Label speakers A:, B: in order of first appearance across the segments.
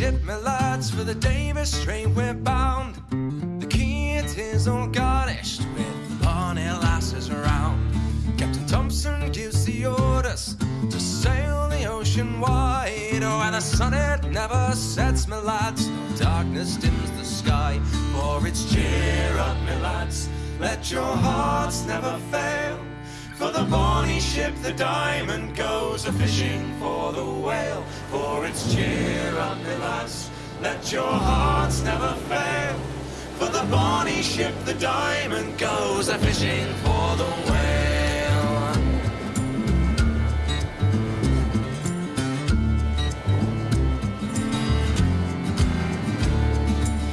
A: ship, my lads, for the Davis Strait we're bound. The is all garnished with bonny lasses around. Captain Thompson gives the orders to sail the ocean wide. Oh, and the sun it never sets, my lads. No darkness dims the sky, for it's cheer up, my lads. Let your hearts never fail. For the bonny ship, the diamond goes a fishing for the whale. For it's cheer up, my lads, let your hearts never fail. For the bonny ship, the diamond goes a fishing for the whale.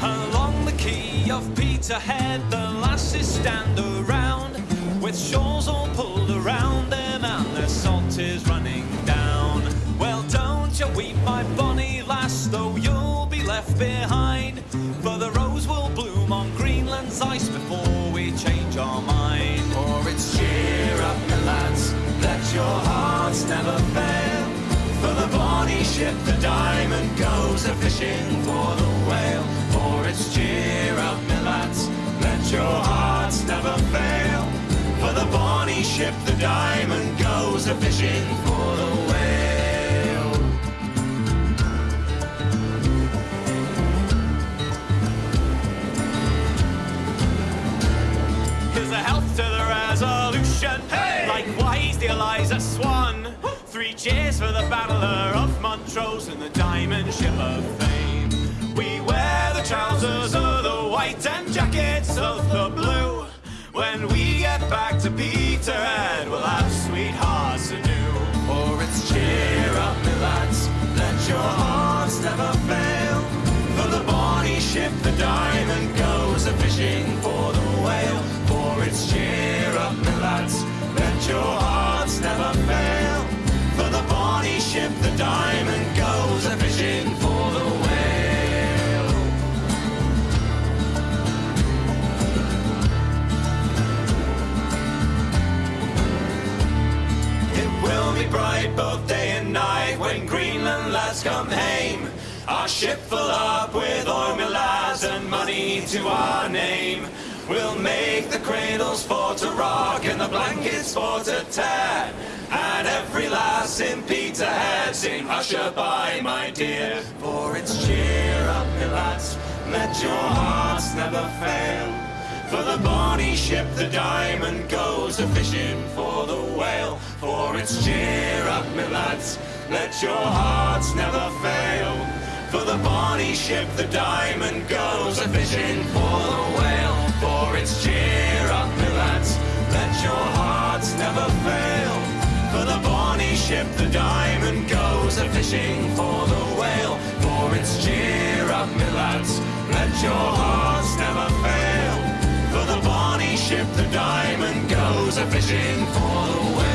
A: Along the quay of Peterhead, the lasses stand around with shawls all pulled around them and their salt is running my bonny lass, though you'll be left behind. For the rose will bloom on Greenland's ice before we change our mind. For it's cheer up, my lads, let your hearts never fail. For the bonny ship, the diamond goes a fishing for the whale. For it's cheer up, my lads, let your hearts never fail. For the bonny ship, the diamond goes a fishing for
B: cheers for the battler of Montrose and the diamond ship of fame. We wear the trousers of the white and jackets the
A: diamond goes a fishing for the whale. It will be bright both day and night when Greenland lads come hame. Our ship full up with oil, and money to our name. We'll make the cradles for to rock and the blankets for to tear. And every lass in Peterhead sing Hushabye, my dear. For it's cheer up, my lads, let your hearts never fail. For the bonny ship, the diamond goes a fishing for the whale. For it's cheer up, my lads, let your hearts never fail. For the bonny ship, the diamond goes a fishing for the whale. It's cheer up, my lads, let your hearts never fail. For the bonny ship, the diamond goes a fishing for the whale. For it's cheer up, my lads, let your hearts never fail. For the bonny ship, the diamond goes a fishing for the